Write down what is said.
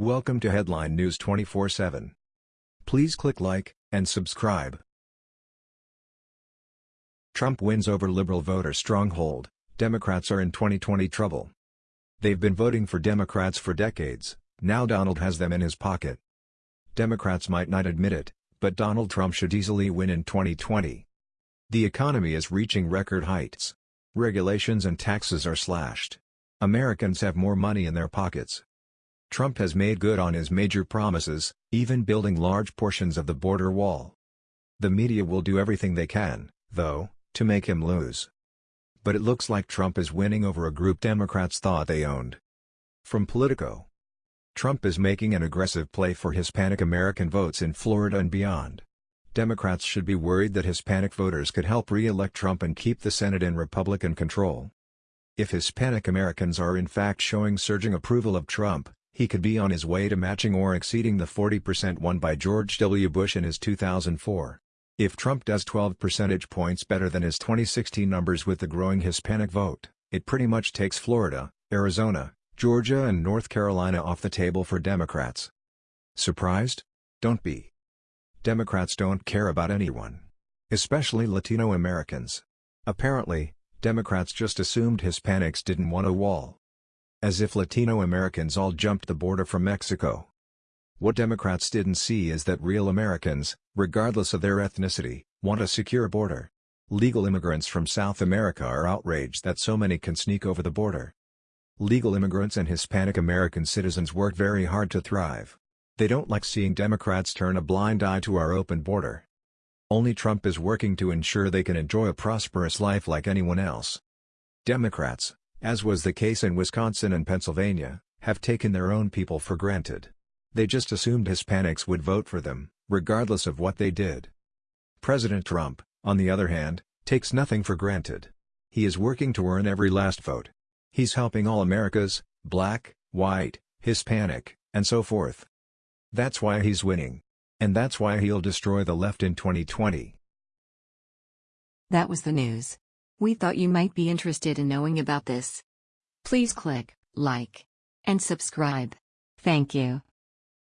Welcome to Headline News 24/7. Please click like and subscribe. Trump wins over liberal voter stronghold. Democrats are in 2020 trouble. They've been voting for Democrats for decades. Now Donald has them in his pocket. Democrats might not admit it, but Donald Trump should easily win in 2020. The economy is reaching record heights. Regulations and taxes are slashed. Americans have more money in their pockets. Trump has made good on his major promises, even building large portions of the border wall. The media will do everything they can, though, to make him lose. But it looks like Trump is winning over a group Democrats thought they owned. From Politico Trump is making an aggressive play for Hispanic American votes in Florida and beyond. Democrats should be worried that Hispanic voters could help re-elect Trump and keep the Senate in Republican control. If Hispanic Americans are in fact showing surging approval of Trump, he could be on his way to matching or exceeding the 40% won by George W. Bush in his 2004. If Trump does 12 percentage points better than his 2016 numbers with the growing Hispanic vote, it pretty much takes Florida, Arizona, Georgia and North Carolina off the table for Democrats. Surprised? Don't be. Democrats don't care about anyone. Especially Latino Americans. Apparently, Democrats just assumed Hispanics didn't want a wall. As if Latino Americans all jumped the border from Mexico. What Democrats didn't see is that real Americans, regardless of their ethnicity, want a secure border. Legal immigrants from South America are outraged that so many can sneak over the border. Legal immigrants and Hispanic American citizens work very hard to thrive. They don't like seeing Democrats turn a blind eye to our open border. Only Trump is working to ensure they can enjoy a prosperous life like anyone else. Democrats, as was the case in Wisconsin and Pennsylvania, have taken their own people for granted. They just assumed Hispanics would vote for them, regardless of what they did. President Trump, on the other hand, takes nothing for granted. He is working to earn every last vote. He's helping all Americas, black, white, Hispanic, and so forth. That's why he's winning. And that's why he'll destroy the left in 2020. That was the news. We thought you might be interested in knowing about this. Please click like and subscribe. Thank you.